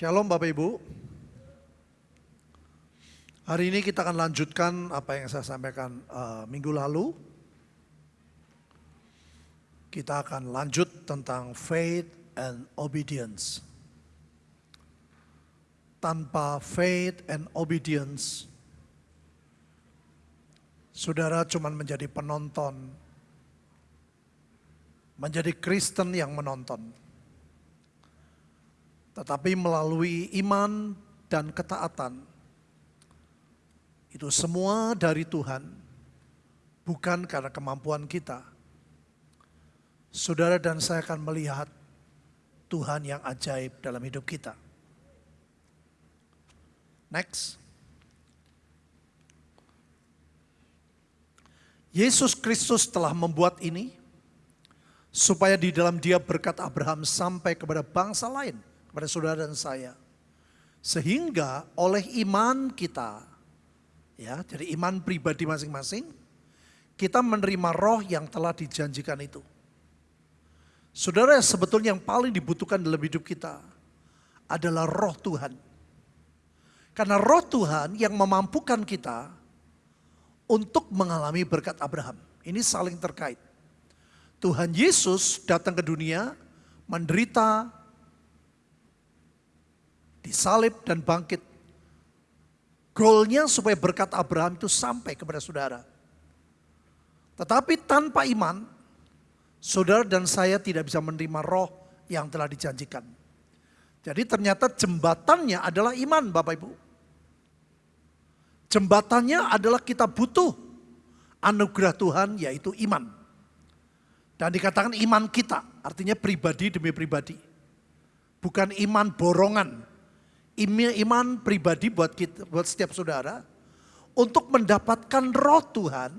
Shalom Bapak Ibu. Hari ini kita akan lanjutkan apa yang saya sampaikan uh, minggu lalu. Kita akan lanjut tentang faith and obedience. Tanpa faith and obedience, saudara cuma menjadi penonton, menjadi Kristen yang menonton. Tetapi melalui iman dan ketaatan, itu semua dari Tuhan, bukan karena kemampuan kita. Saudara dan saya akan melihat Tuhan yang ajaib dalam hidup kita. Next. Yesus Kristus telah membuat ini supaya di dalam dia berkat Abraham sampai kepada bangsa lain, kepada saudara dan saya. Sehingga oleh iman kita, ya, jadi iman pribadi masing-masing, kita menerima roh yang telah dijanjikan itu. Saudara, sebetulnya yang paling dibutuhkan dalam hidup kita adalah roh Tuhan. Karena roh Tuhan yang memampukan kita untuk mengalami berkat Abraham. Ini saling terkait. Tuhan Yesus datang ke dunia, menderita, disalib dan bangkit. Goalnya supaya berkat Abraham itu sampai kepada saudara. Tetapi tanpa iman, saudara dan saya tidak bisa menerima roh yang telah dijanjikan. Jadi ternyata jembatannya adalah iman Bapak Ibu. Jembatannya adalah kita butuh anugerah Tuhan yaitu iman. Dan dikatakan iman kita, artinya pribadi demi pribadi. Bukan iman borongan. Iman pribadi buat kita, buat setiap saudara untuk mendapatkan roh Tuhan,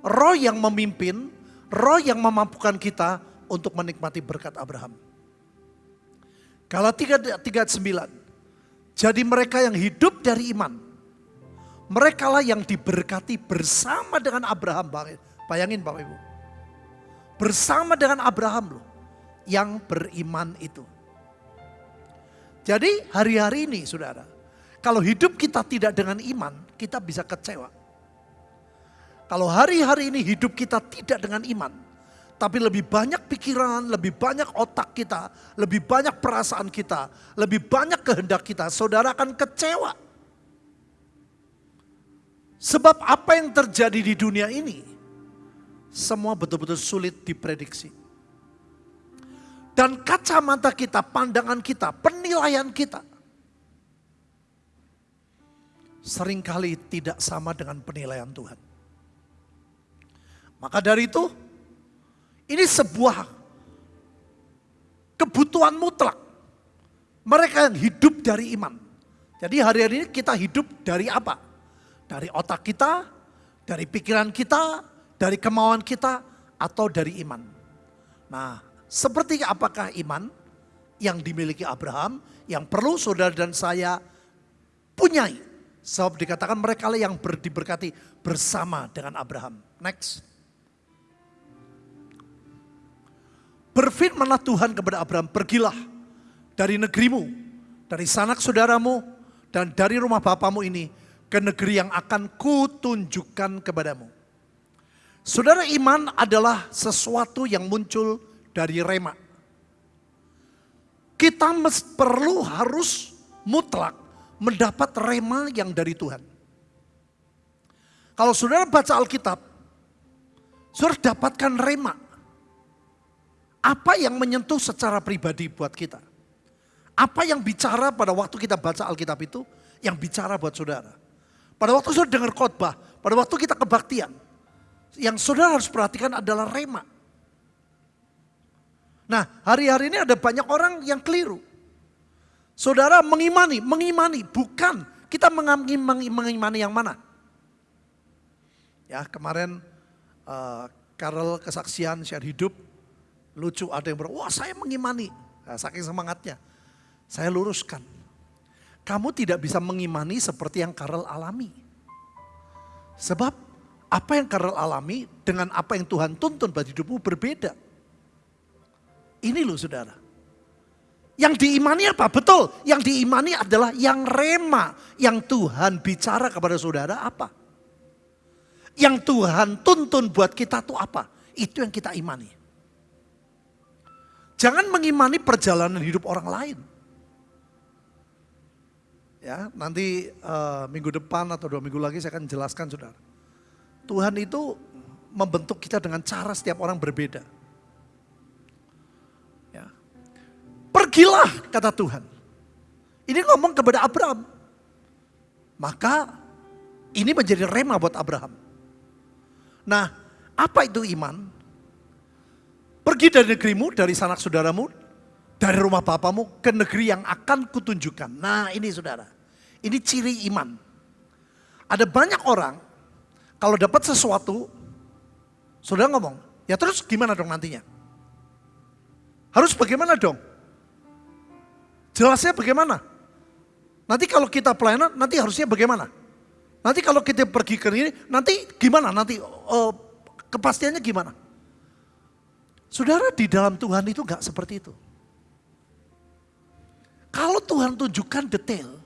roh yang memimpin, roh yang memampukan kita untuk menikmati berkat Abraham. Kalau 3, 39, jadi mereka yang hidup dari iman, mereka lah yang diberkati bersama dengan Abraham. Bayangin Bapak Ibu. Bersama dengan Abraham loh. Yang beriman itu. Jadi hari-hari ini saudara. Kalau hidup kita tidak dengan iman, kita bisa kecewa. Kalau hari-hari ini hidup kita tidak dengan iman, tapi lebih banyak pikiran, lebih banyak otak kita, lebih banyak perasaan kita, lebih banyak kehendak kita, saudara akan kecewa. Sebab apa yang terjadi di dunia ini, semua betul-betul sulit diprediksi. Dan kacamata kita, pandangan kita, penilaian kita, sering kali tidak sama dengan penilaian Tuhan. Maka dari itu, ini sebuah kebutuhan mutlak. Mereka yang hidup dari iman. Jadi hari-hari ini kita hidup dari apa? Dari otak kita, dari pikiran kita, dari kemauan kita, atau dari iman. Nah, seperti apakah iman yang dimiliki Abraham, yang perlu saudara dan saya punyai. Sebab dikatakan mereka yang diberkati bersama dengan Abraham. Next. Berfirmanlah Tuhan kepada Abraham, pergilah dari negerimu, dari sanak saudaramu, dan dari rumah bapamu ini ke negeri yang akan kutunjukkan kepadamu. Saudara iman adalah sesuatu yang muncul dari rema. Kita perlu harus mutlak mendapat rema yang dari Tuhan. Kalau saudara baca Alkitab, saudara dapatkan rema. Apa yang menyentuh secara pribadi buat kita? Apa yang bicara pada waktu kita baca Alkitab itu, yang bicara buat saudara? Pada waktu saudara dengar khotbah, pada waktu kita kebaktian, yang saudara harus perhatikan adalah rema. Nah, hari-hari ini ada banyak orang yang keliru. Saudara mengimani, mengimani, bukan kita mengimani, mengimani yang mana? Ya, kemarin uh, Karel kesaksian share hidup, lucu ada yang bilang, wah saya mengimani, nah, saking semangatnya. Saya luruskan, kamu tidak bisa mengimani seperti yang Karel alami. Sebab apa yang Karel alami dengan apa yang Tuhan tuntun bagi hidupmu berbeda. Ini loh saudara. Yang diimani apa? Betul, yang diimani adalah yang rema. Yang Tuhan bicara kepada saudara apa? Yang Tuhan tuntun buat kita tuh apa? Itu yang kita imani. Jangan mengimani perjalanan hidup orang lain. Ya, nanti uh, minggu depan atau dua minggu lagi saya akan jelaskan saudara. Tuhan itu membentuk kita dengan cara setiap orang berbeda. Pergilah kata Tuhan. Ini ngomong kepada Abraham. Maka ini menjadi rema buat Abraham. Nah, apa itu iman? Pergi dari negerimu, dari sanak saudaramu, dari rumah bapamu ke negeri yang akan kutunjukkan. Nah ini saudara, ini ciri iman. Ada banyak orang, kalau dapat sesuatu, saudara ngomong, ya terus gimana dong nantinya? Harus bagaimana dong? Jelasnya bagaimana? Nanti kalau kita pelayanan, nanti harusnya bagaimana? Nanti kalau kita pergi ke ini, nanti gimana? Nanti uh, kepastiannya gimana? Saudara di dalam Tuhan itu gak seperti itu. Kalau Tuhan tunjukkan detail,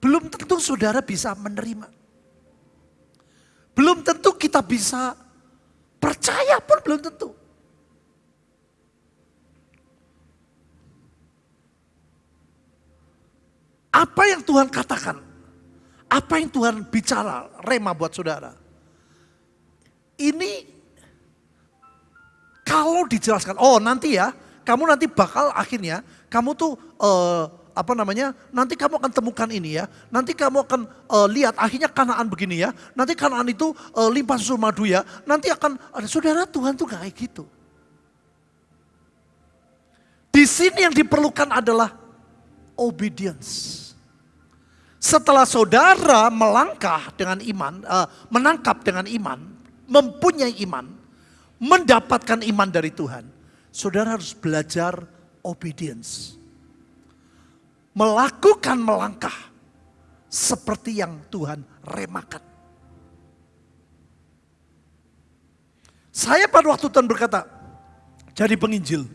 belum tentu saudara bisa menerima. Belum tentu kita bisa percaya pun belum tentu. Apa yang Tuhan katakan, apa yang Tuhan bicara, rema buat saudara. Ini kalau dijelaskan, oh nanti ya, kamu nanti bakal akhirnya, kamu tuh uh, apa namanya, nanti kamu akan temukan ini ya, nanti kamu akan uh, lihat akhirnya kanaan begini ya, nanti kanaan itu uh, limpah susu madu ya, nanti akan, ada saudara Tuhan tuh kayak gitu. Di sini yang diperlukan adalah obedience. Setelah saudara melangkah dengan iman, uh, menangkap dengan iman, mempunyai iman, mendapatkan iman dari Tuhan, saudara harus belajar obedience. Melakukan melangkah seperti yang Tuhan remakan. Saya pada waktu Tuhan berkata, jadi penginjil.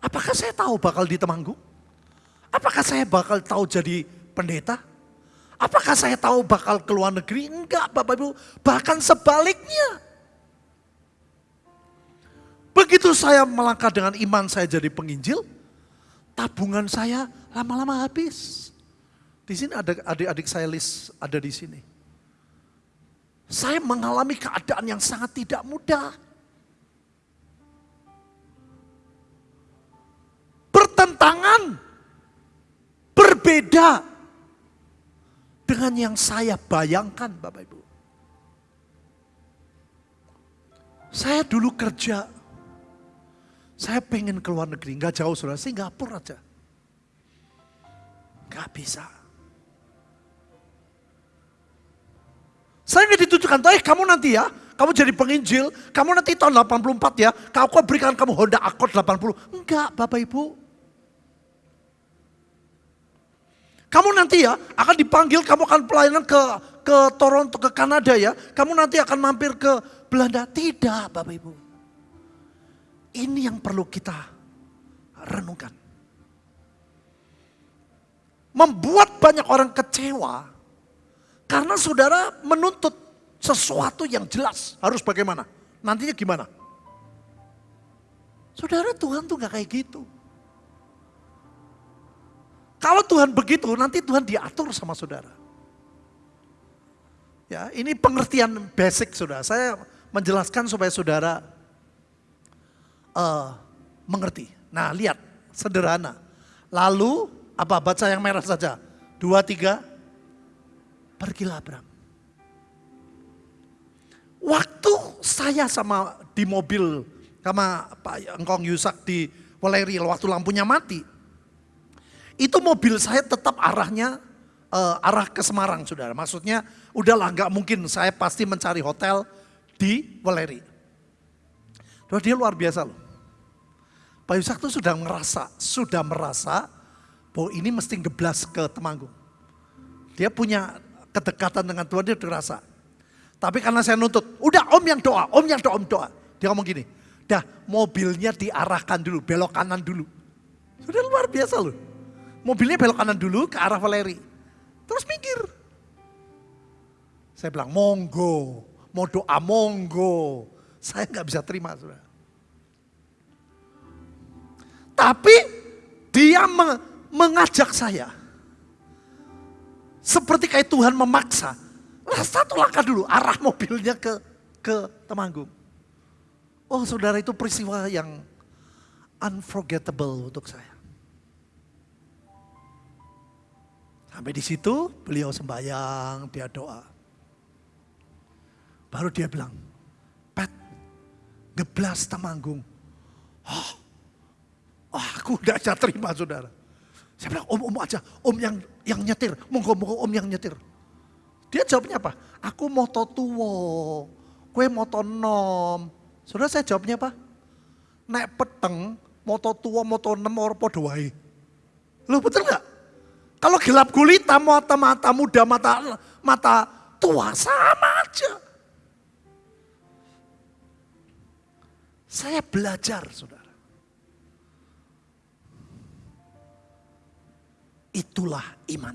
Apakah saya tahu bakal di Temanggung? Apakah saya bakal tahu jadi pendeta? Apakah saya tahu bakal ke luar negeri? Enggak Bapak Ibu, bahkan sebaliknya. Begitu saya melangkah dengan iman saya jadi penginjil, tabungan saya lama-lama habis. Di sini ada adik-adik saya list ada di sini. Saya mengalami keadaan yang sangat tidak mudah. Bertentangan, berbeda dengan yang saya bayangkan Bapak Ibu. Saya dulu kerja saya pengen ke luar negeri, nggak jauh saudara, Singapura aja. Nggak bisa. Saya nggak ditujukan, eh kamu nanti ya, kamu jadi penginjil, kamu nanti tahun 84 ya, aku berikan kamu Honda Accord 80. Enggak Bapak Ibu. Kamu nanti ya akan dipanggil, kamu akan pelayanan ke ke Toronto, ke Kanada ya. Kamu nanti akan mampir ke Belanda. Tidak Bapak Ibu. Ini yang perlu kita renungkan. Membuat banyak orang kecewa karena saudara menuntut sesuatu yang jelas. Harus bagaimana? Nantinya gimana? Saudara Tuhan tuh gak kayak gitu. Kalau Tuhan begitu, nanti Tuhan diatur sama saudara. Ya, ini pengertian basic saudara. Saya menjelaskan supaya saudara uh, mengerti. Nah lihat, sederhana. Lalu apa baca yang merah saja. Dua, tiga, pergilah Abraham. Waktu saya sama di mobil sama Pak Engkong Yusak di Waleri waktu lampunya mati. Itu mobil saya tetap arahnya uh, arah ke Semarang saudara. Maksudnya udahlah nggak mungkin saya pasti mencari hotel di Waleri. Dia luar biasa loh. Pak Yusak itu sudah merasa, sudah merasa bahwa ini mesti geblas ke Temanggung. Dia punya kedekatan dengan Tuhan, dia terasa. Tapi karena saya nuntut, udah om yang doa, om yang doa, om doa. Dia ngomong gini, dah mobilnya diarahkan dulu, belok kanan dulu. Sudah luar biasa loh. Mobilnya belok kanan dulu ke arah Valeri. Terus minggir. Saya bilang, monggo, mau doa monggo. Saya nggak bisa terima, sudah. Tapi dia mengajak saya. Seperti kayak Tuhan memaksa. Nah, satu langkah dulu, arah mobilnya ke ke Temanggung. Oh saudara itu peristiwa yang unforgettable untuk saya. Sampai di situ beliau sembahyang, dia doa. Baru dia bilang, Pat, geblas Temanggung. Oh, oh aku udah bisa terima saudara. Saya bilang, om, om aja, om yang yang nyetir, monggo, monggo om yang nyetir. Dia jawabnya apa? Aku mau tuwo, kue moto nom. Saudara saya jawabnya apa? Naik peteng, moto tua, moto nem, podo wae. Loh betul nggak? Kalau gelap gulita, mata mata muda, mata mata tua sama aja. Saya belajar, saudara. Itulah iman.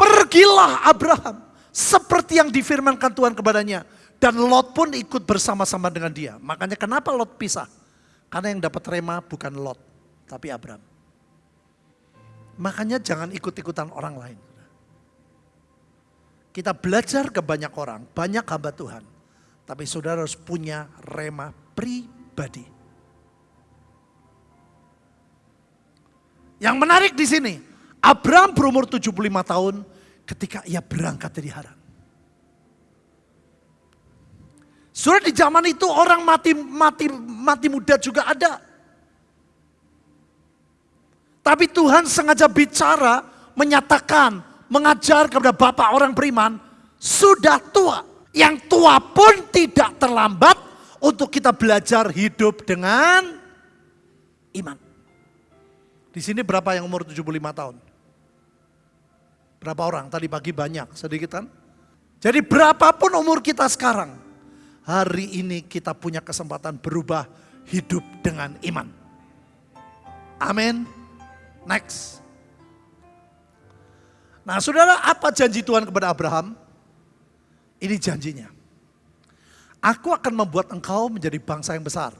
Pergilah Abraham seperti yang difirmankan Tuhan kepadanya. Dan Lot pun ikut bersama-sama dengan dia. Makanya kenapa Lot pisah? Karena yang dapat rema bukan Lot, tapi Abraham. Makanya jangan ikut-ikutan orang lain. Kita belajar ke banyak orang, banyak hamba Tuhan. Tapi saudara harus punya rema pribadi. Yang menarik di sini, Abraham berumur 75 tahun ketika ia berangkat dari Haran. Sudah di zaman itu orang mati mati mati muda juga ada. Tapi Tuhan sengaja bicara, menyatakan, mengajar kepada bapak orang beriman, sudah tua. Yang tua pun tidak terlambat untuk kita belajar hidup dengan iman. Di sini berapa yang umur 75 tahun? Berapa orang? Tadi pagi banyak, sedikit kan? Jadi berapapun umur kita sekarang, hari ini kita punya kesempatan berubah hidup dengan iman. Amin. Next. Nah saudara apa janji Tuhan kepada Abraham? Ini janjinya. Aku akan membuat engkau menjadi bangsa yang besar.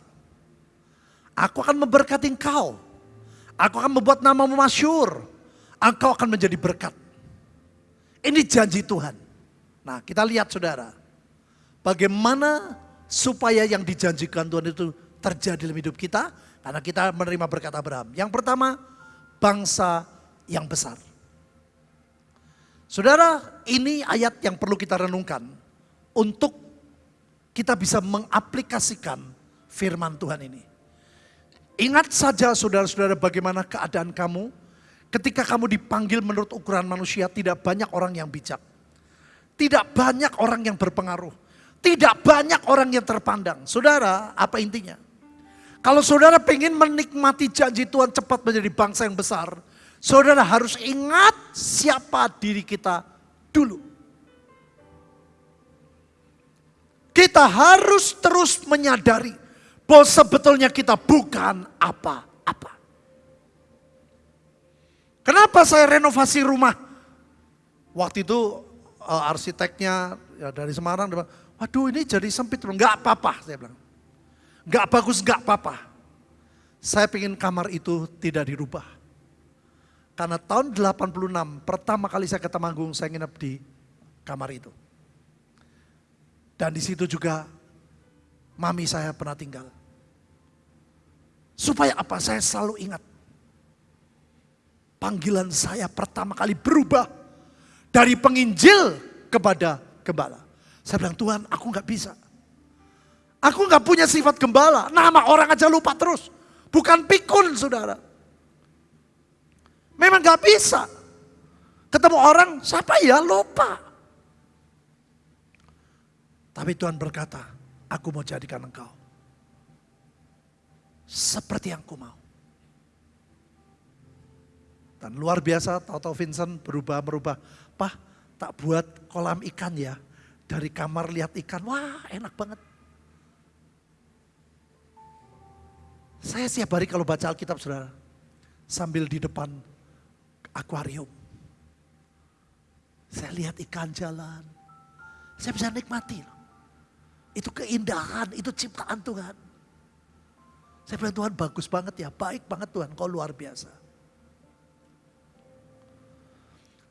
Aku akan memberkati engkau. Aku akan membuat namamu masyur. Engkau akan menjadi berkat. Ini janji Tuhan. Nah kita lihat saudara. Bagaimana supaya yang dijanjikan Tuhan itu terjadi dalam hidup kita. Karena kita menerima berkat Abraham. Yang pertama, bangsa yang besar. Saudara, ini ayat yang perlu kita renungkan untuk kita bisa mengaplikasikan firman Tuhan ini. Ingat saja saudara-saudara bagaimana keadaan kamu ketika kamu dipanggil menurut ukuran manusia tidak banyak orang yang bijak. Tidak banyak orang yang berpengaruh. Tidak banyak orang yang terpandang. Saudara, apa intinya? Kalau saudara pengen menikmati janji Tuhan cepat menjadi bangsa yang besar, saudara harus ingat siapa diri kita dulu. Kita harus terus menyadari bahwa sebetulnya kita bukan apa-apa. Kenapa saya renovasi rumah? Waktu itu uh, arsiteknya ya dari Semarang, waduh ini jadi sempit, enggak apa-apa saya bilang. Gak bagus, gak apa-apa. Saya ingin kamar itu tidak dirubah. Karena tahun 86, pertama kali saya ke Temanggung, saya nginep di kamar itu. Dan di situ juga mami saya pernah tinggal. Supaya apa? Saya selalu ingat. Panggilan saya pertama kali berubah. Dari penginjil kepada gembala. Saya bilang, Tuhan aku gak bisa. Aku nggak punya sifat gembala. Nama orang aja lupa terus. Bukan pikun saudara. Memang nggak bisa. Ketemu orang, siapa ya lupa. Tapi Tuhan berkata, aku mau jadikan engkau. Seperti yang ku mau. Dan luar biasa, tahu-tahu Vincent berubah-merubah. Pah, tak buat kolam ikan ya. Dari kamar lihat ikan, wah enak banget. Saya setiap hari kalau baca Alkitab saudara, sambil di depan akuarium. Saya lihat ikan jalan. Saya bisa nikmati. Itu keindahan, itu ciptaan Tuhan. Saya bilang Tuhan bagus banget ya, baik banget Tuhan, kau luar biasa.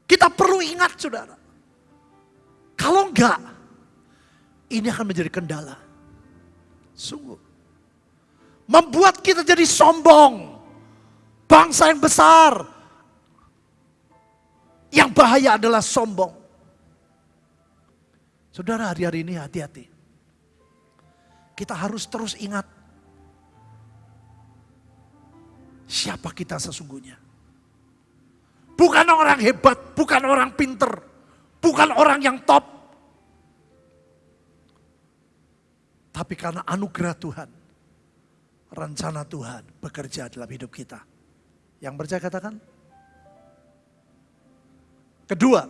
Kita perlu ingat saudara. Kalau enggak, ini akan menjadi kendala. Sungguh. Membuat kita jadi sombong. Bangsa yang besar. Yang bahaya adalah sombong. Saudara hari-hari ini hati-hati. Kita harus terus ingat. Siapa kita sesungguhnya. Bukan orang hebat, bukan orang pinter, bukan orang yang top. Tapi karena anugerah Tuhan, rencana Tuhan bekerja dalam hidup kita. Yang percaya katakan. Kedua,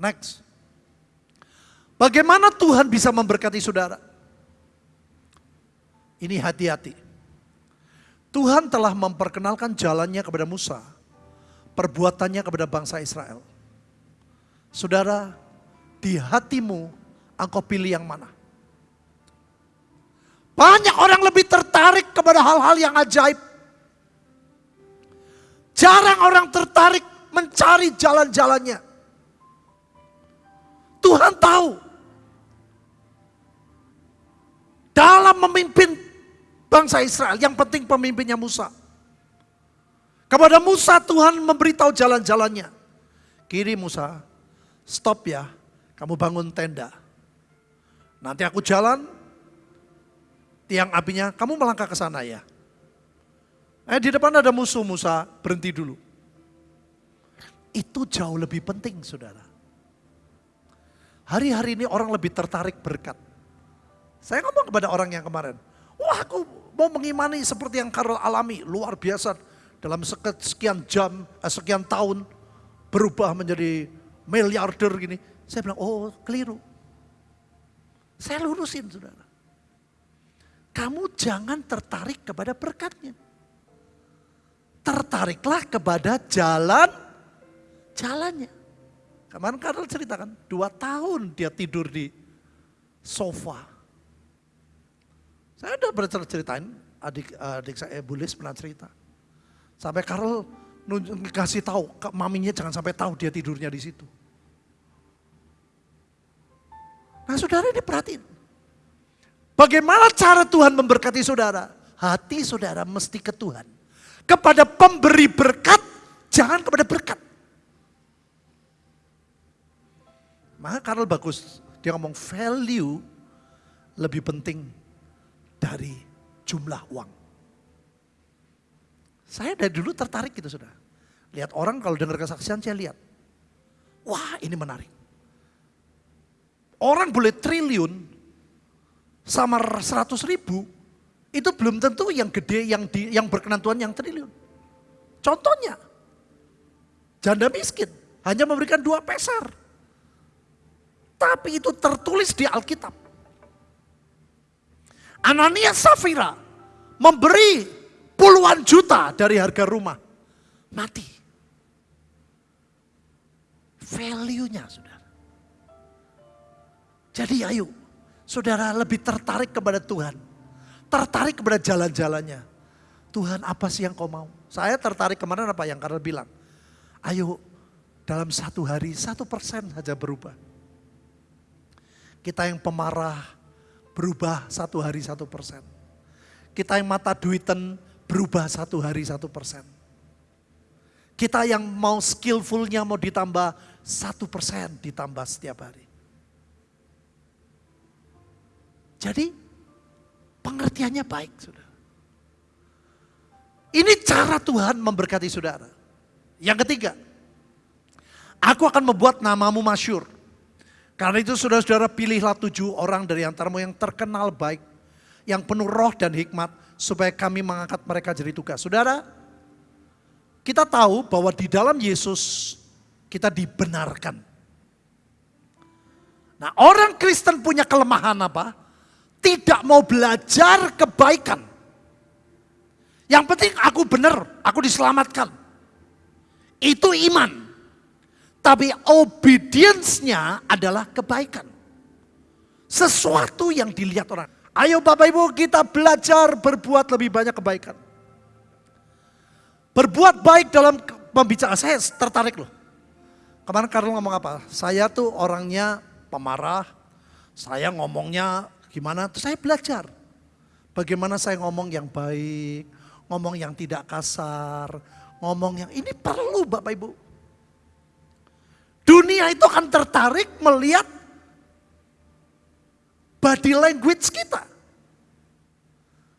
next. Bagaimana Tuhan bisa memberkati saudara? Ini hati-hati. Tuhan telah memperkenalkan jalannya kepada Musa perbuatannya kepada bangsa Israel. Saudara, di hatimu engkau pilih yang mana? Banyak orang lebih tertarik kepada hal-hal yang ajaib. Jarang orang tertarik mencari jalan-jalannya. Tuhan tahu. Dalam memimpin bangsa Israel, yang penting pemimpinnya Musa. Kepada Musa Tuhan memberitahu jalan-jalannya. Kiri Musa, stop ya, kamu bangun tenda. Nanti aku jalan, tiang apinya, kamu melangkah ke sana ya. Eh di depan ada musuh Musa, berhenti dulu. Itu jauh lebih penting saudara. Hari-hari ini orang lebih tertarik berkat. Saya ngomong kepada orang yang kemarin, wah aku mau mengimani seperti yang Karel alami, luar biasa dalam sekian jam, eh, sekian tahun berubah menjadi miliarder gini. Saya bilang, oh keliru. Saya lurusin saudara. Kamu jangan tertarik kepada berkatnya. Tertariklah kepada jalan, jalannya. Kemarin Karel ceritakan, dua tahun dia tidur di sofa. Saya udah pernah ceritain, adik, adik saya Bulis pernah cerita Sampai Karel kasih tahu, maminya jangan sampai tahu dia tidurnya di situ. Nah saudara ini perhatiin. Bagaimana cara Tuhan memberkati saudara? Hati saudara mesti ke Tuhan. Kepada pemberi berkat, jangan kepada berkat. Maka Karel bagus, dia ngomong value lebih penting dari jumlah uang. Saya dari dulu tertarik gitu sudah. Lihat orang kalau dengar kesaksian saya lihat. Wah ini menarik. Orang boleh triliun sama seratus ribu. Itu belum tentu yang gede yang di, yang berkenan Tuhan yang triliun. Contohnya. Janda miskin hanya memberikan dua peser. Tapi itu tertulis di Alkitab. Ananias Safira memberi puluhan juta dari harga rumah. Mati. Value-nya saudara. Jadi ayo saudara lebih tertarik kepada Tuhan. Tertarik kepada jalan-jalannya. Tuhan apa sih yang kau mau? Saya tertarik kemarin apa yang Karel bilang. Ayo dalam satu hari satu persen saja berubah. Kita yang pemarah berubah satu hari satu persen. Kita yang mata duitan berubah satu hari satu persen. Kita yang mau skillfulnya mau ditambah satu persen ditambah setiap hari. Jadi pengertiannya baik saudara. Ini cara Tuhan memberkati saudara. Yang ketiga, aku akan membuat namamu masyur. Karena itu saudara-saudara pilihlah tujuh orang dari antaramu yang terkenal baik. Yang penuh roh dan hikmat supaya kami mengangkat mereka jadi tugas. Saudara, kita tahu bahwa di dalam Yesus kita dibenarkan. Nah orang Kristen punya kelemahan apa? Tidak mau belajar kebaikan. Yang penting aku benar, aku diselamatkan. Itu iman. Tapi obedience-nya adalah kebaikan. Sesuatu yang dilihat orang. Ayo Bapak Ibu kita belajar berbuat lebih banyak kebaikan. Berbuat baik dalam pembicaraan. Saya tertarik loh. Kemarin Karl ngomong apa? Saya tuh orangnya pemarah. Saya ngomongnya gimana? Terus saya belajar. Bagaimana saya ngomong yang baik, ngomong yang tidak kasar, ngomong yang ini perlu Bapak Ibu. Dunia itu akan tertarik melihat body language kita.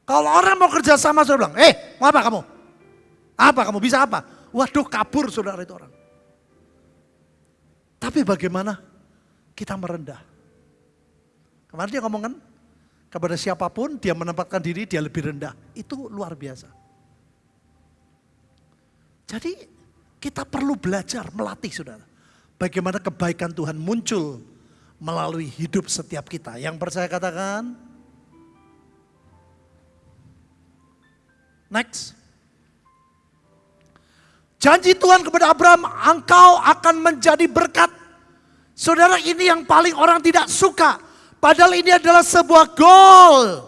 Kalau orang mau kerja sama, saya bilang, eh mau apa kamu? Apa kamu bisa apa? Waduh kabur saudara itu orang. Tapi bagaimana kita merendah? Kemarin dia ngomong kan, kepada siapa pun dia menempatkan diri dia lebih rendah. Itu luar biasa. Jadi kita perlu belajar melatih saudara. Bagaimana kebaikan Tuhan muncul melalui hidup setiap kita. Yang percaya katakan. Next. Janji Tuhan kepada Abraham, engkau akan menjadi berkat. Saudara ini yang paling orang tidak suka. Padahal ini adalah sebuah goal.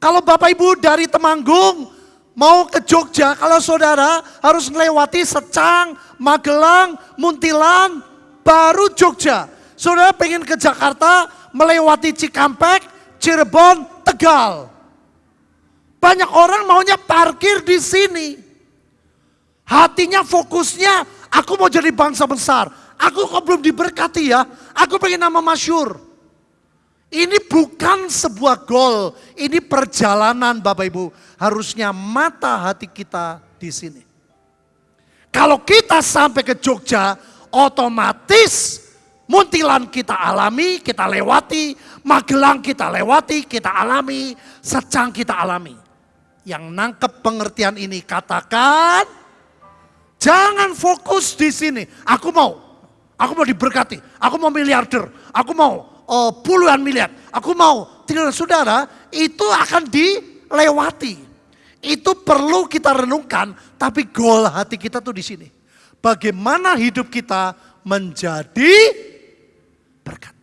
Kalau Bapak Ibu dari Temanggung mau ke Jogja, kalau saudara harus melewati Secang, Magelang, Muntilan, baru Jogja. Saudara pengen ke Jakarta, melewati Cikampek, Cirebon, Tegal. Banyak orang maunya parkir di sini. Hatinya fokusnya, aku mau jadi bangsa besar. Aku kok belum diberkati ya, aku pengen nama masyur. Ini bukan sebuah goal, ini perjalanan Bapak Ibu. Harusnya mata hati kita di sini. Kalau kita sampai ke Jogja, otomatis Muntilan kita alami, kita lewati, Magelang kita lewati, kita alami, Secang kita alami. Yang nangkep pengertian ini katakan, jangan fokus di sini. Aku mau, aku mau diberkati, aku mau miliarder, aku mau oh, puluhan miliar. Aku mau tinggal saudara itu akan dilewati. Itu perlu kita renungkan, tapi goal hati kita tuh di sini. Bagaimana hidup kita menjadi berkat.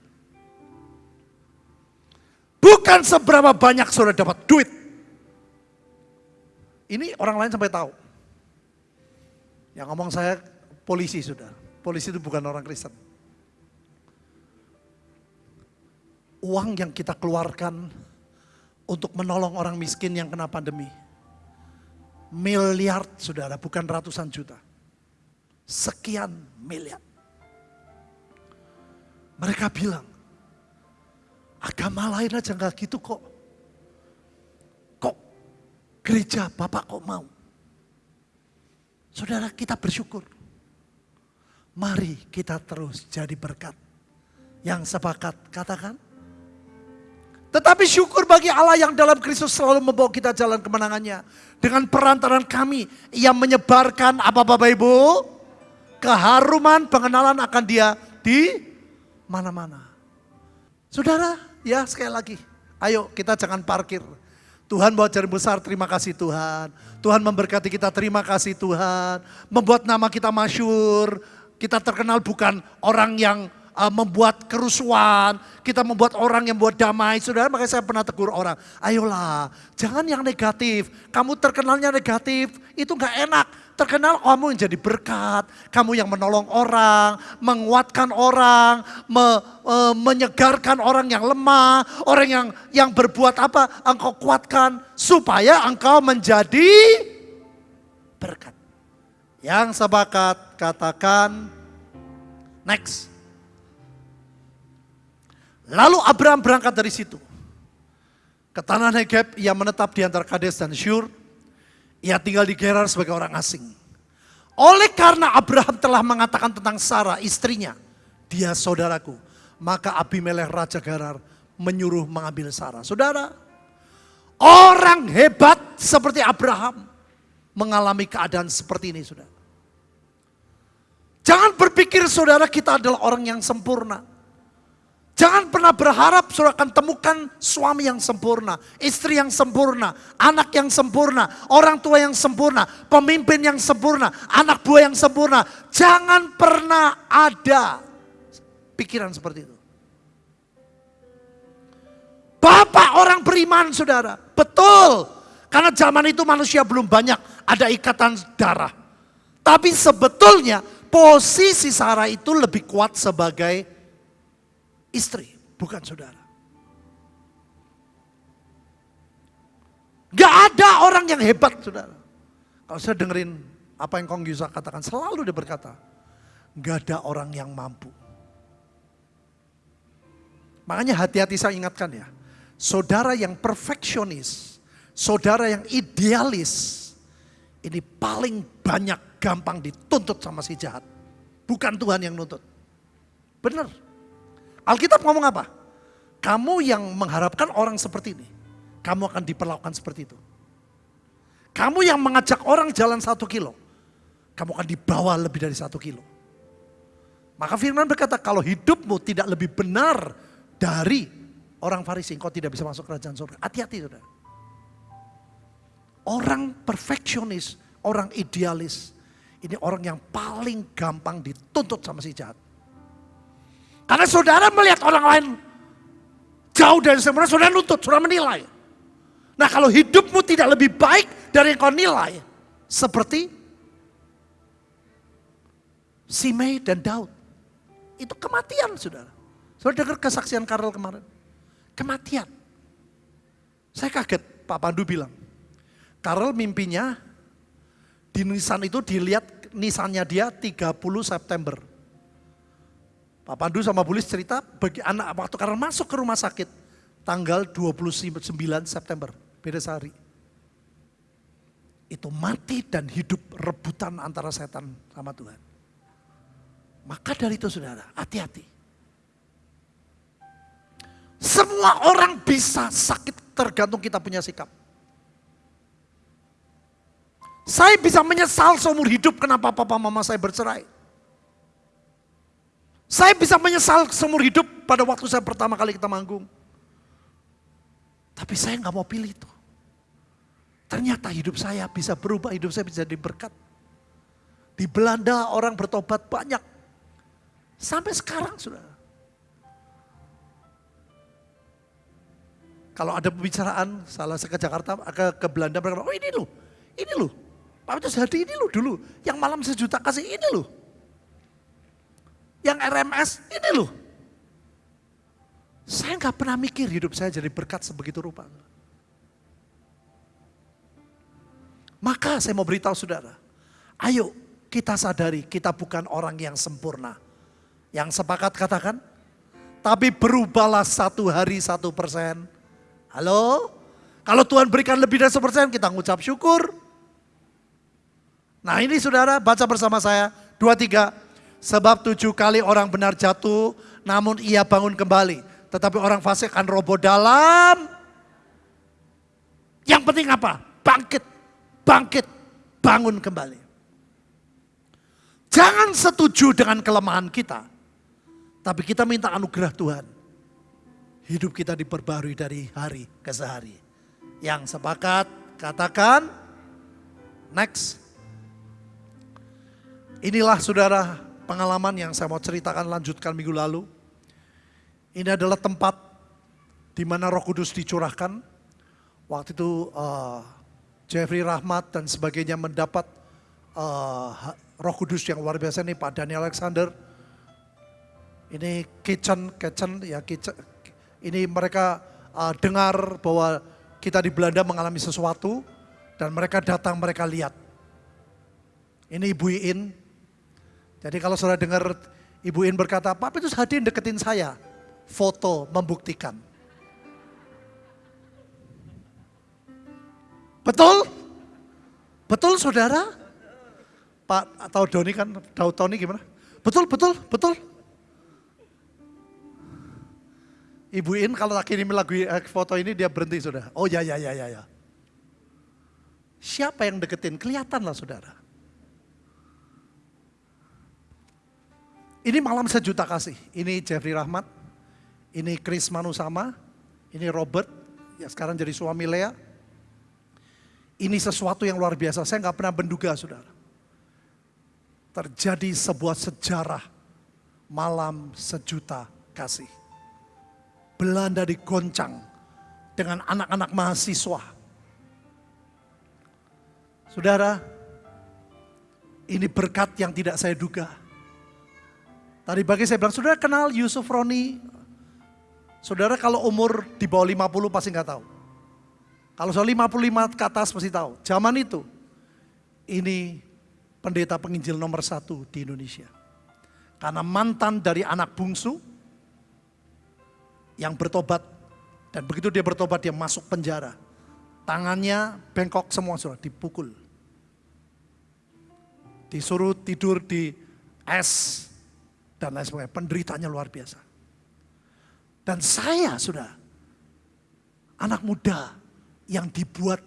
Bukan seberapa banyak saudara dapat duit. Ini orang lain sampai tahu. Yang ngomong saya polisi sudah. Polisi itu bukan orang Kristen. Uang yang kita keluarkan untuk menolong orang miskin yang kena pandemi. Miliar saudara, bukan ratusan juta. Sekian miliar. Mereka bilang, agama lain aja nggak gitu kok. Kok gereja Bapak kok mau? Saudara kita bersyukur. Mari kita terus jadi berkat. Yang sepakat katakan, tetapi syukur bagi Allah yang dalam Kristus selalu membawa kita jalan kemenangannya. Dengan perantaran kami, ia menyebarkan apa Bapak Ibu? Keharuman pengenalan akan dia di mana-mana. Saudara, ya sekali lagi. Ayo kita jangan parkir. Tuhan bawa jari besar, terima kasih Tuhan. Tuhan memberkati kita, terima kasih Tuhan. Membuat nama kita masyur. Kita terkenal bukan orang yang uh, membuat kerusuhan, kita membuat orang yang buat damai. Saudara, makanya saya pernah tegur orang, ayolah jangan yang negatif. Kamu terkenalnya negatif, itu nggak enak. Terkenal kamu yang jadi berkat, kamu yang menolong orang, menguatkan orang, me, e, menyegarkan orang yang lemah, orang yang yang berbuat apa, engkau kuatkan supaya engkau menjadi berkat. Yang sepakat katakan next. Lalu Abraham berangkat dari situ. Ke tanah Negeb, ia menetap di antara Kades dan Syur. Ia tinggal di Gerar sebagai orang asing. Oleh karena Abraham telah mengatakan tentang Sarah istrinya, dia saudaraku. Maka Abimelech Raja Gerar menyuruh mengambil Sarah. Saudara, orang hebat seperti Abraham mengalami keadaan seperti ini saudara. Jangan berpikir saudara kita adalah orang yang sempurna. Jangan pernah berharap saudara akan temukan suami yang sempurna, istri yang sempurna, anak yang sempurna, orang tua yang sempurna, pemimpin yang sempurna, anak buah yang sempurna. Jangan pernah ada pikiran seperti itu. Bapak orang beriman saudara, betul. Karena zaman itu manusia belum banyak ada ikatan darah. Tapi sebetulnya posisi Sarah itu lebih kuat sebagai istri, bukan saudara. Gak ada orang yang hebat saudara. Kalau saya dengerin apa yang Kong Yusa katakan, selalu dia berkata, gak ada orang yang mampu. Makanya hati-hati saya ingatkan ya, saudara yang perfeksionis, saudara yang idealis, ini paling banyak gampang dituntut sama si jahat. Bukan Tuhan yang nuntut. Benar. Alkitab ngomong apa? Kamu yang mengharapkan orang seperti ini, kamu akan diperlakukan seperti itu. Kamu yang mengajak orang jalan satu kilo, kamu akan dibawa lebih dari satu kilo. Maka firman berkata kalau hidupmu tidak lebih benar dari orang Farisi, engkau tidak bisa masuk kerajaan surga. Hati-hati saudara. Orang perfeksionis, orang idealis, ini orang yang paling gampang dituntut sama si jahat. Karena saudara melihat orang lain jauh dari sempurna, saudara nuntut, saudara menilai. Nah kalau hidupmu tidak lebih baik dari yang kau nilai, seperti Simei dan Daud. Itu kematian saudara. Saudara dengar kesaksian Karel kemarin. Kematian. Saya kaget, Pak Pandu bilang. Karel mimpinya di nisan itu dilihat nisannya dia 30 September. Pak Pandu sama Bulis cerita bagi anak waktu karena masuk ke rumah sakit tanggal 29 September, beda sehari. Itu mati dan hidup rebutan antara setan sama Tuhan. Maka dari itu saudara, hati-hati. Semua orang bisa sakit tergantung kita punya sikap. Saya bisa menyesal seumur hidup kenapa papa mama saya bercerai. Saya bisa menyesal seumur hidup pada waktu saya pertama kali kita manggung. Tapi saya nggak mau pilih itu. Ternyata hidup saya bisa berubah, hidup saya bisa diberkat. Di Belanda orang bertobat banyak. Sampai sekarang sudah. Kalau ada pembicaraan, salah saya ke Jakarta, ke, ke Belanda, mereka oh ini loh, ini loh. Pak Petrus Hadi ini loh dulu, yang malam sejuta kasih ini loh. Yang RMS ini loh. Saya nggak pernah mikir hidup saya jadi berkat sebegitu rupa. Maka saya mau beritahu saudara, ayo kita sadari kita bukan orang yang sempurna. Yang sepakat katakan, tapi berubahlah satu hari satu persen. Halo? Kalau Tuhan berikan lebih dari satu persen kita ngucap syukur. Nah ini saudara baca bersama saya. Dua tiga. Sebab tujuh kali orang benar jatuh namun ia bangun kembali. Tetapi orang fasik akan roboh dalam. Yang penting apa? Bangkit, bangkit, bangun kembali. Jangan setuju dengan kelemahan kita. Tapi kita minta anugerah Tuhan. Hidup kita diperbarui dari hari ke sehari. Yang sepakat katakan next. Inilah saudara pengalaman yang saya mau ceritakan lanjutkan minggu lalu. Ini adalah tempat di mana roh kudus dicurahkan. Waktu itu uh, Jeffrey Rahmat dan sebagainya mendapat uh, roh kudus yang luar biasa nih Pak Daniel Alexander. Ini kitchen, kitchen ya kitchen. Ini mereka uh, dengar bahwa kita di Belanda mengalami sesuatu dan mereka datang mereka lihat. Ini Ibu Iin, jadi kalau saudara dengar Ibu In berkata, Pak Petrus hadir deketin saya. Foto membuktikan. Betul? Betul saudara? Pak atau Doni kan, tahu Tony gimana? Betul, betul, betul. Ibu In kalau kirim lagu eh, foto ini dia berhenti saudara. Oh ya, ya, ya, ya, ya. Siapa yang deketin? Kelihatan lah saudara. Ini malam sejuta kasih. Ini Jeffrey Rahmat. Ini Chris Manusama, ini Robert, ya sekarang jadi suami Lea. Ini sesuatu yang luar biasa, saya nggak pernah menduga saudara. Terjadi sebuah sejarah malam sejuta kasih. Belanda digoncang dengan anak-anak mahasiswa. Saudara, ini berkat yang tidak saya duga. Tadi pagi saya bilang, saudara kenal Yusuf Roni? Saudara kalau umur di bawah 50 pasti nggak tahu. Kalau soal 55 ke atas pasti tahu. Zaman itu, ini pendeta penginjil nomor satu di Indonesia. Karena mantan dari anak bungsu yang bertobat. Dan begitu dia bertobat dia masuk penjara. Tangannya bengkok semua sudah dipukul. Disuruh tidur di es dan lain sebagainya. Penderitanya luar biasa. Dan saya sudah anak muda yang dibuat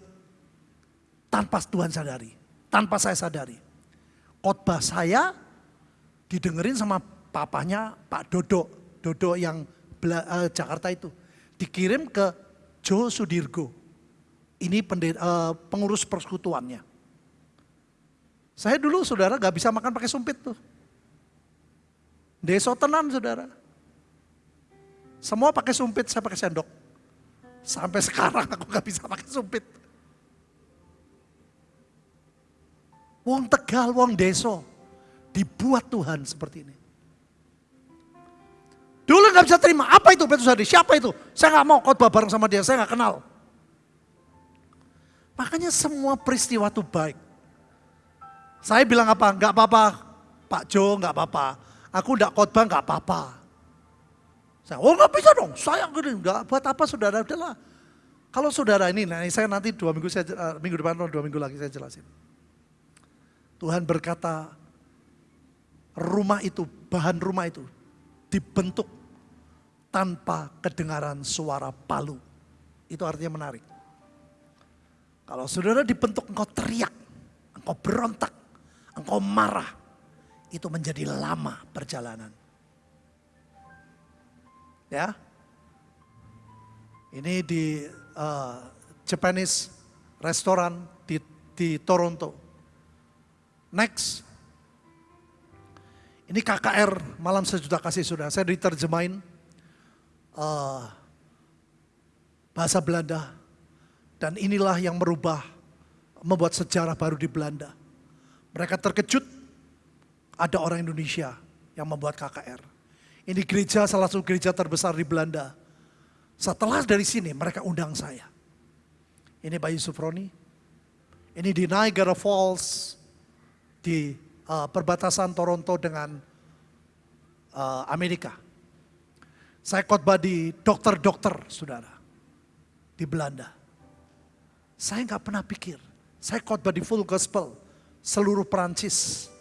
tanpa Tuhan sadari, tanpa saya sadari. Khotbah saya didengerin sama papanya Pak Dodo, Dodo yang uh, Jakarta itu. Dikirim ke Jo Sudirgo. Ini pendeta, uh, pengurus persekutuannya. Saya dulu saudara gak bisa makan pakai sumpit tuh. Deso tenan saudara. Semua pakai sumpit, saya pakai sendok. Sampai sekarang aku gak bisa pakai sumpit. Wong Tegal, wong Deso. Dibuat Tuhan seperti ini. Dulu gak bisa terima, apa itu Petrus Hadi? Siapa itu? Saya gak mau khotbah bareng sama dia, saya gak kenal. Makanya semua peristiwa itu baik. Saya bilang apa? Gak apa-apa, Pak Jo gak apa-apa. Aku gak khotbah gak apa-apa. Saya, oh nggak bisa dong, saya gini, nggak buat apa saudara, udahlah. Kalau saudara ini, nah saya nanti dua minggu, saya, uh, minggu depan dua minggu lagi saya jelasin. Tuhan berkata, rumah itu, bahan rumah itu dibentuk tanpa kedengaran suara palu. Itu artinya menarik. Kalau saudara dibentuk engkau teriak, engkau berontak, engkau marah, itu menjadi lama perjalanan. Ya. Ini di uh, Japanese restoran di, di Toronto. Next. Ini KKR Malam Sejuta Kasih sudah. Saya diterjemahin uh, bahasa Belanda. Dan inilah yang merubah, membuat sejarah baru di Belanda. Mereka terkejut ada orang Indonesia yang membuat KKR. Ini gereja salah satu gereja terbesar di Belanda. Setelah dari sini mereka undang saya. Ini Bayu Sufroni. Ini di Niagara Falls di uh, perbatasan Toronto dengan uh, Amerika. Saya khotbah di dokter-dokter, saudara, di Belanda. Saya nggak pernah pikir, saya khotbah di full gospel, seluruh Perancis,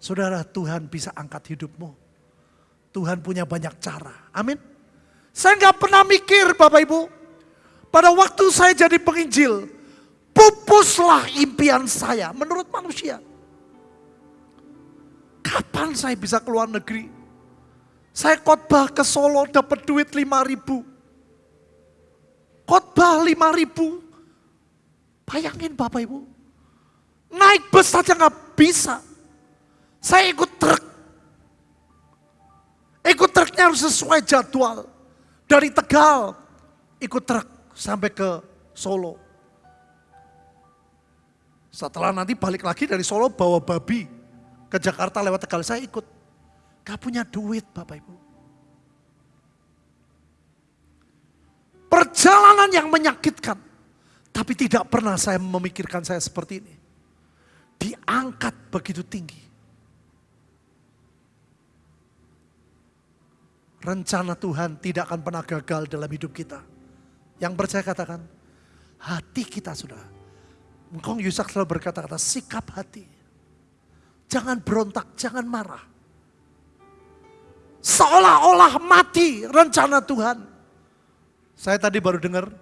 Saudara, Tuhan bisa angkat hidupmu. Tuhan punya banyak cara. Amin. Saya nggak pernah mikir Bapak Ibu. Pada waktu saya jadi penginjil, pupuslah impian saya menurut manusia. Kapan saya bisa keluar negeri? Saya khotbah ke Solo dapat duit 5 ribu. Khotbah 5 ribu. Bayangin Bapak Ibu. Naik bus saja nggak bisa. Saya ikut truk. Ikut truknya harus sesuai jadwal. Dari Tegal ikut truk sampai ke Solo. Setelah nanti balik lagi dari Solo bawa babi ke Jakarta lewat Tegal. Saya ikut. Gak punya duit Bapak Ibu. Perjalanan yang menyakitkan. Tapi tidak pernah saya memikirkan saya seperti ini. Diangkat begitu tinggi. Rencana Tuhan tidak akan pernah gagal dalam hidup kita. Yang percaya katakan, hati kita sudah. Engkau Yusak selalu berkata-kata, sikap hati. Jangan berontak, jangan marah. Seolah-olah mati rencana Tuhan. Saya tadi baru dengar,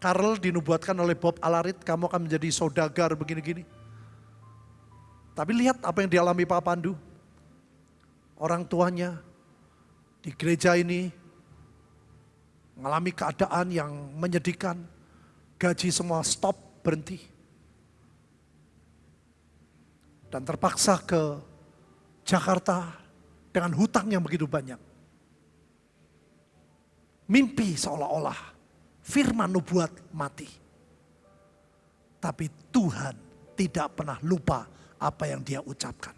Karl dinubuatkan oleh Bob Alarit, kamu akan menjadi saudagar begini-gini. Tapi lihat apa yang dialami Pak Pandu. Orang tuanya di gereja ini mengalami keadaan yang menyedihkan, gaji semua stop, berhenti. Dan terpaksa ke Jakarta dengan hutang yang begitu banyak. Mimpi seolah-olah firman nubuat mati. Tapi Tuhan tidak pernah lupa apa yang dia ucapkan.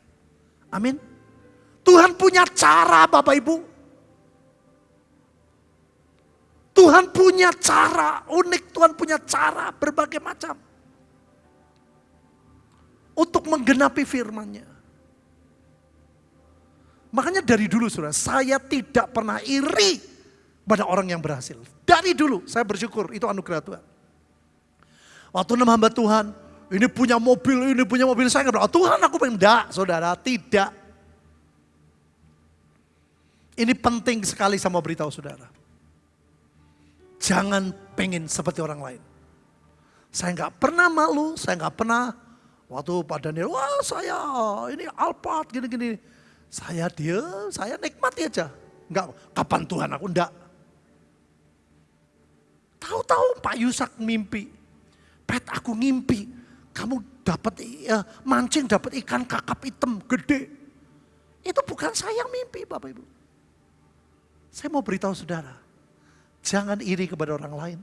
Amin. Tuhan punya cara Bapak Ibu. Tuhan punya cara unik, Tuhan punya cara berbagai macam. Untuk menggenapi firmannya. Makanya dari dulu saudara, saya tidak pernah iri pada orang yang berhasil. Dari dulu saya bersyukur, itu anugerah Tuhan. Waktu enam hamba Tuhan, ini punya mobil, ini punya mobil, saya nggak Tuhan aku pengen, enggak saudara, tidak. Ini penting sekali sama beritahu saudara. Jangan pengen seperti orang lain. Saya nggak pernah malu, saya nggak pernah waktu pada Daniel, wah saya ini Alphard gini-gini. Saya dia, saya nikmati aja. Enggak, kapan Tuhan aku enggak. Tahu-tahu Pak Yusak mimpi. Pet aku ngimpi. Kamu dapat ya, mancing dapat ikan kakap hitam gede. Itu bukan saya yang mimpi Bapak Ibu. Saya mau beritahu saudara. Jangan iri kepada orang lain.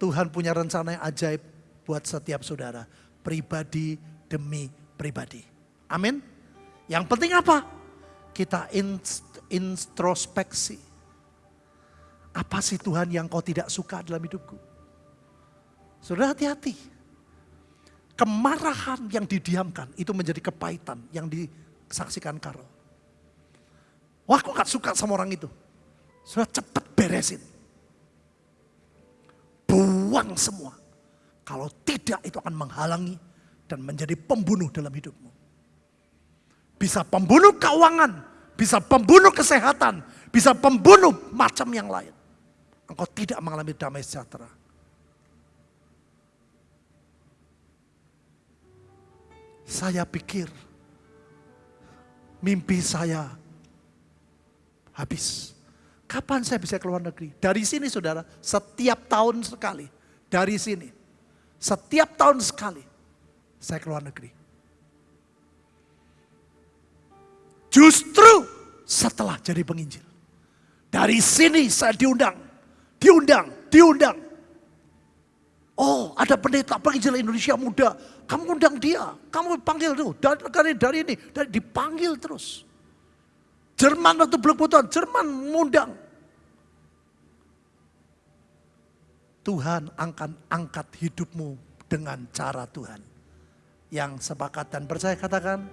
Tuhan punya rencana yang ajaib buat setiap saudara. Pribadi demi pribadi. Amin. Yang penting apa? Kita introspeksi. Apa sih Tuhan yang kau tidak suka dalam hidupku? Sudah hati-hati. Kemarahan yang didiamkan itu menjadi kepahitan yang disaksikan Karel. Wah aku gak suka sama orang itu. Sudah cepat beresin. Buang semua. Kalau tidak itu akan menghalangi dan menjadi pembunuh dalam hidupmu bisa pembunuh keuangan, bisa pembunuh kesehatan, bisa pembunuh macam yang lain. Engkau tidak mengalami damai sejahtera. Saya pikir mimpi saya habis. Kapan saya bisa keluar negeri? Dari sini saudara, setiap tahun sekali. Dari sini. Setiap tahun sekali saya keluar negeri. Justru setelah jadi penginjil. Dari sini saya diundang, diundang, diundang. Oh ada pendeta penginjil Indonesia muda, kamu undang dia, kamu panggil tuh, dari, dari ini, dari, dipanggil terus. Jerman waktu belum putusan, Jerman mengundang. Tuhan akan angkat hidupmu dengan cara Tuhan. Yang sepakat dan percaya katakan,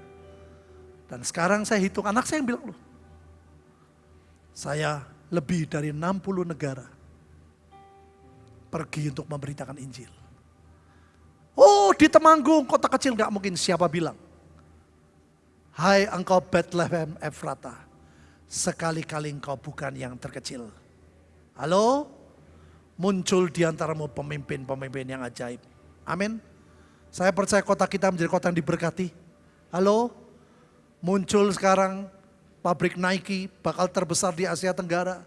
dan sekarang saya hitung anak saya yang bilang loh. Saya lebih dari 60 negara pergi untuk memberitakan Injil. Oh di Temanggung kota kecil gak mungkin siapa bilang. Hai engkau Bethlehem Efrata, sekali-kali engkau bukan yang terkecil. Halo, muncul di antaramu pemimpin-pemimpin yang ajaib. Amin. Saya percaya kota kita menjadi kota yang diberkati. Halo, Muncul sekarang pabrik Nike bakal terbesar di Asia Tenggara.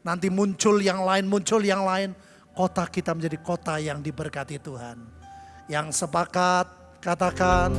Nanti muncul yang lain, muncul yang lain. Kota kita menjadi kota yang diberkati Tuhan. Yang sepakat katakan